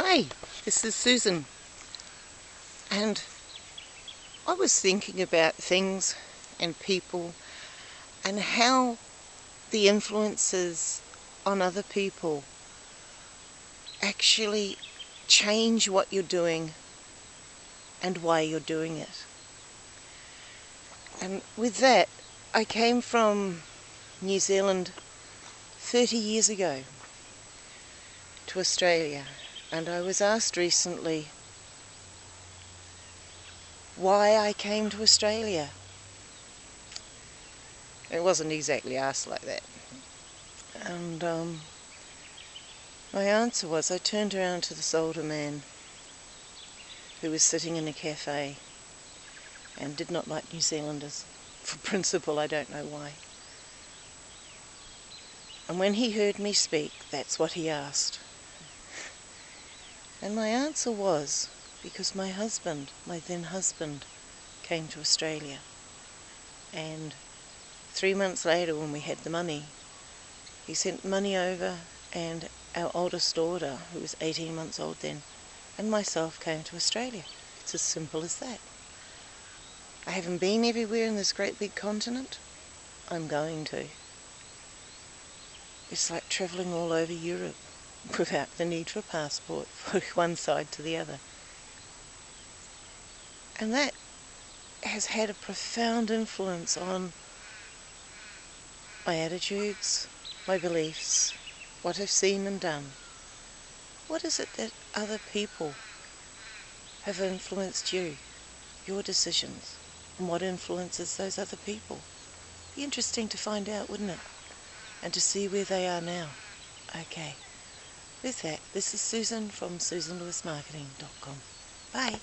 Hi, this is Susan and I was thinking about things and people and how the influences on other people actually change what you're doing and why you're doing it. And with that, I came from New Zealand 30 years ago to Australia and I was asked recently why I came to Australia. It wasn't exactly asked like that. And um, my answer was I turned around to this older man who was sitting in a cafe and did not like New Zealanders. For principle, I don't know why. And when he heard me speak, that's what he asked. And my answer was, because my husband, my then husband, came to Australia. And three months later when we had the money, he sent money over and our oldest daughter, who was 18 months old then, and myself came to Australia. It's as simple as that. I haven't been everywhere in this great big continent. I'm going to. It's like travelling all over Europe without the need for a passport from one side to the other. And that has had a profound influence on my attitudes, my beliefs, what I've seen and done. What is it that other people have influenced you, your decisions, and what influences those other people? Be interesting to find out, wouldn't it? And to see where they are now. Okay. With that, this is Susan from SusanLewisMarketing.com. Bye.